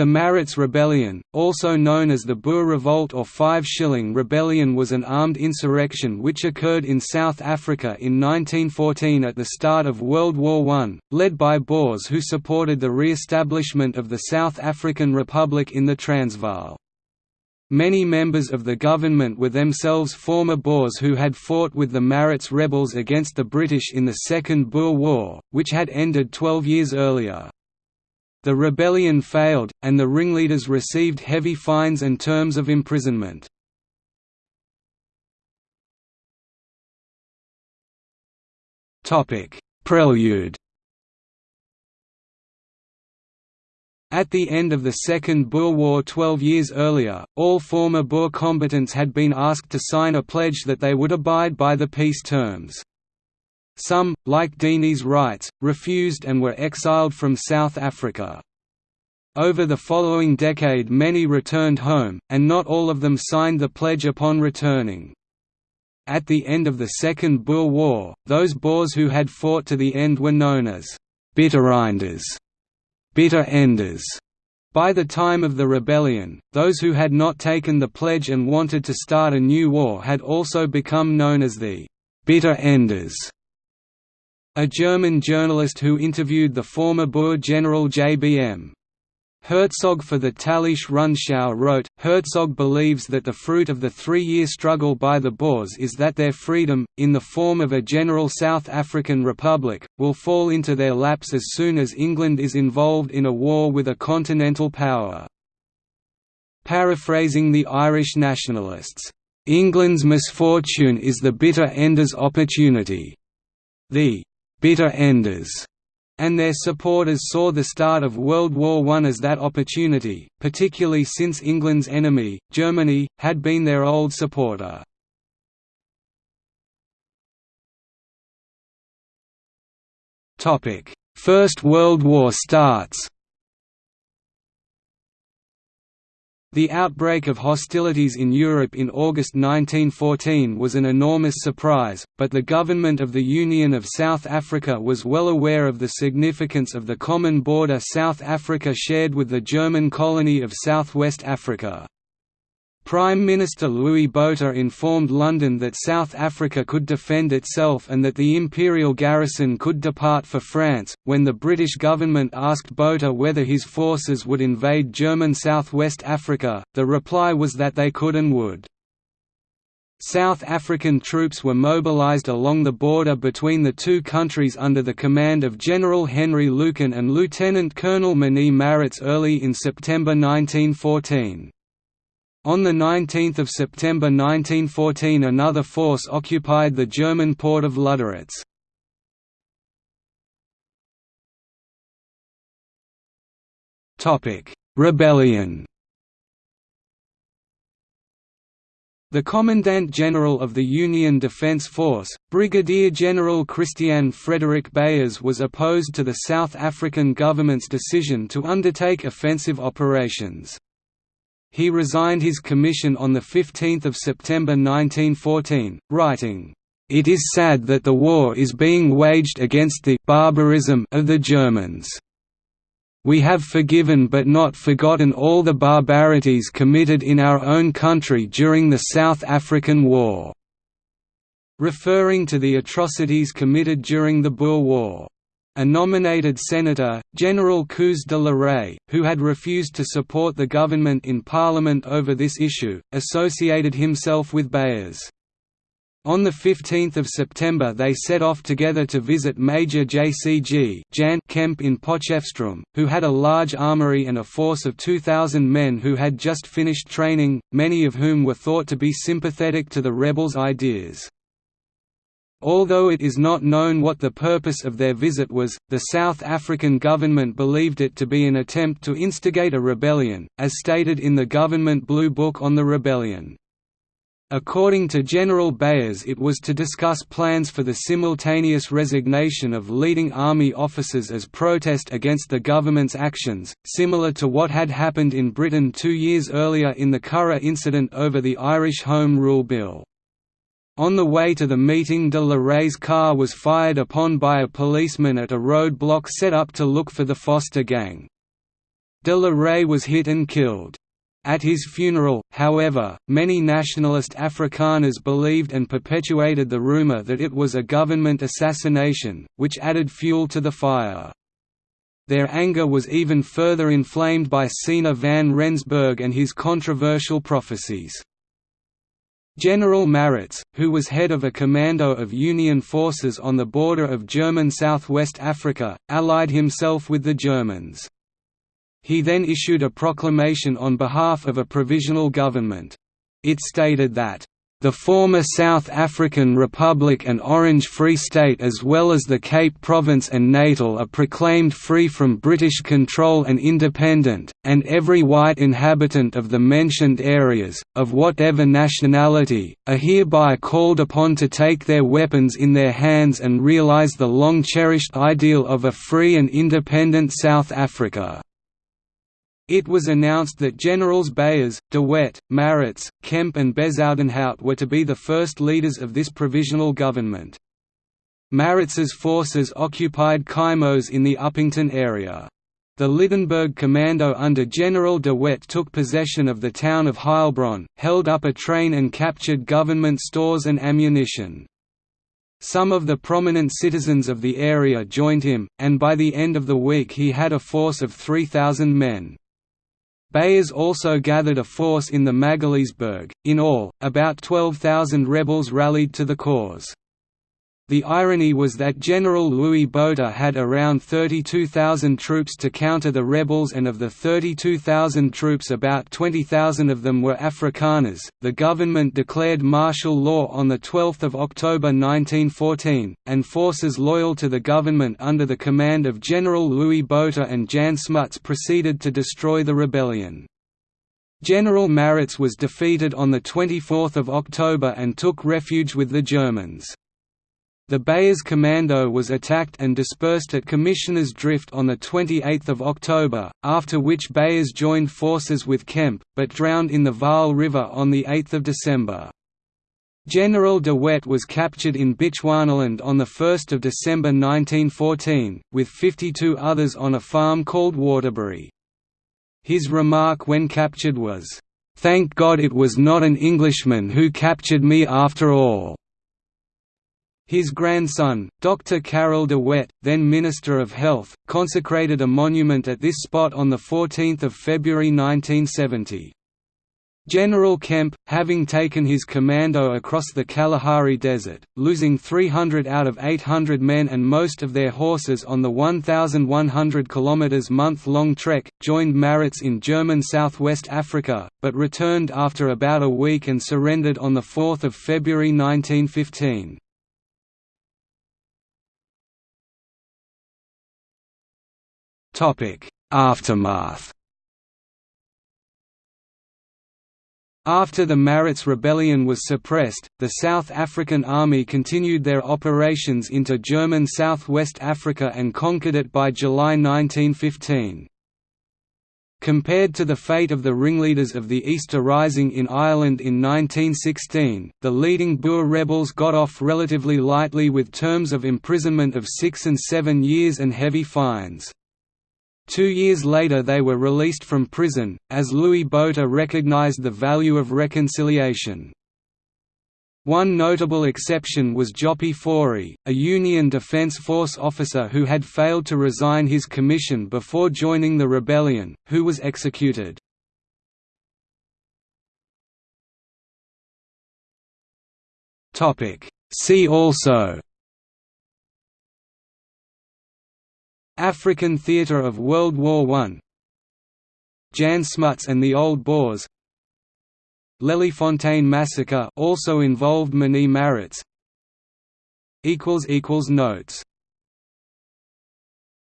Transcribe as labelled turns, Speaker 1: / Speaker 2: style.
Speaker 1: The Maritz Rebellion, also known as the Boer Revolt or Five Shilling Rebellion was an armed insurrection which occurred in South Africa in 1914 at the start of World War I, led by Boers who supported the re-establishment of the South African Republic in the Transvaal. Many members of the government were themselves former Boers who had fought with the Maritz rebels against the British in the Second Boer War, which had ended 12 years earlier. The rebellion failed, and the ringleaders received heavy fines and terms of imprisonment. Prelude At the end of the Second Boer War 12 years earlier, all former Boer combatants had been asked to sign a pledge that they would abide by the peace terms. Some, like Deneys Reitz, refused and were exiled from South Africa. Over the following decade many returned home, and not all of them signed the pledge upon returning. At the end of the Second Boer War, those Boers who had fought to the end were known as «bittereinders» bitter enders. By the time of the rebellion, those who had not taken the pledge and wanted to start a new war had also become known as the «bitter enders». A German journalist who interviewed the former Boer general J.B.M. Hertzog for the Tägliche Rundschau wrote, Hertzog believes that the fruit of the three-year struggle by the Boers is that their freedom, in the form of a general South African republic, will fall into their laps as soon as England is involved in a war with a continental power. Paraphrasing the Irish nationalists, "...England's misfortune is the bitter ender's opportunity." The bitter enders, and their supporters saw the start of World War I as that opportunity, particularly since England's enemy, Germany, had been their old supporter. First World War starts The outbreak of hostilities in Europe in August 1914 was an enormous surprise, but the government of the Union of South Africa was well aware of the significance of the common border South Africa shared with the German colony of Southwest Africa. Prime Minister Louis Botha informed London that South Africa could defend itself and that the imperial garrison could depart for France. When the British government asked Botha whether his forces would invade German Southwest Africa, the reply was that they could and would. South African troops were mobilised along the border between the two countries under the command of General Henry Lukin and Lieutenant Colonel Manie Maritz early in September 1914. On 19 September 1914 another force occupied the German port of Luderitz. Rebellion The Commandant General of the Union Defence Force, Brigadier General Christian Frederick Beyers was opposed to the South African government's decision to undertake offensive operations. He resigned his commission on 15 September 1914, writing, "...it is sad that the war is being waged against the barbarism of the Germans. We have forgiven but not forgotten all the barbarities committed in our own country during the South African War." referring to the atrocities committed during the Boer War. A nominated senator, General Koos de la Rey, who had refused to support the government in Parliament over this issue, associated himself with Beyers. On 15 September they set off together to visit Major J.C.G. Jan Kemp in Potchefstroom, who had a large armoury and a force of 2,000 men who had just finished training, many of whom were thought to be sympathetic to the rebels' ideas. Although it is not known what the purpose of their visit was, the South African government believed it to be an attempt to instigate a rebellion, as stated in the government Blue Book on the rebellion. According to General Beyers it was to discuss plans for the simultaneous resignation of leading army officers as protest against the government's actions, similar to what had happened in Britain two years earlier in the Curragh incident over the Irish Home Rule Bill. On the way to the meeting de la Rey's car was fired upon by a policeman at a roadblock set up to look for the Foster gang. De la Rey was hit and killed. At his funeral, however, many nationalist Afrikaners believed and perpetuated the rumor that it was a government assassination, which added fuel to the fire. Their anger was even further inflamed by Siener van Rensburg and his controversial prophecies. General Maritz, who was head of a commando of Union forces on the border of German Southwest Africa, allied himself with the Germans. He then issued a proclamation on behalf of a provisional government. It stated that the former South African Republic and Orange Free State as well as the Cape Province and Natal are proclaimed free from British control and independent, and every white inhabitant of the mentioned areas, of whatever nationality, are hereby called upon to take their weapons in their hands and realise the long-cherished ideal of a free and independent South Africa. It was announced that Generals Beyers, De Wet, Maritz, Kemp and Bezuidenhout were to be the first leaders of this provisional government. Maritz's forces occupied Keimoes in the Upington area. The Lydenburg Commando under General de Wet took possession of the town of Heilbron, held up a train and captured government stores and ammunition. Some of the prominent citizens of the area joined him, and by the end of the week he had a force of 3,000 men. Beyers also gathered a force in the Magaliesberg. In all, about 12,000 rebels rallied to the cause. The irony was that General Louis Botha had around 32,000 troops to counter the rebels, and of the 32,000 troops, about 20,000 of them were Afrikaners. The government declared martial law on 12 October 1914, and forces loyal to the government under the command of General Louis Botha and Jan Smuts proceeded to destroy the rebellion. General Maritz was defeated on 24 October and took refuge with the Germans. The Beyers Commando was attacked and dispersed at Commissioners Drift on 28 October, after which Beyers joined forces with Kemp, but drowned in the Vaal River on 8 December. General de Wet was captured in Bechuanaland on 1 December 1914, with 52 others on a farm called Waterbury. His remark when captured was, "'Thank God it was not an Englishman who captured me after all.' His grandson, Dr. Carel de Wet, then Minister of Health, consecrated a monument at this spot on 14 February 1970. General Kemp, having taken his commando across the Kalahari Desert, losing 300 out of 800 men and most of their horses on the 1,100 km month-long trek, joined Maritz in German southwest Africa, but returned after about a week and surrendered on 4 February 1915. Aftermath After the Maritz rebellion was suppressed, the South African Army continued their operations into German Southwest Africa and conquered it by July 1915. Compared to the fate of the ringleaders of the Easter Rising in Ireland in 1916, the leading Boer rebels got off relatively lightly with terms of imprisonment of six and seven years and heavy fines. Two years later they were released from prison, as Louis Botha recognized the value of reconciliation. One notable exception was Jopie Fourie, a Union Defence Force officer who had failed to resign his commission before joining the rebellion, who was executed. See also African theatre of World War I. Jan Smuts and the Old Boers. Leliefontein massacre also involved Manie Maritz. Notes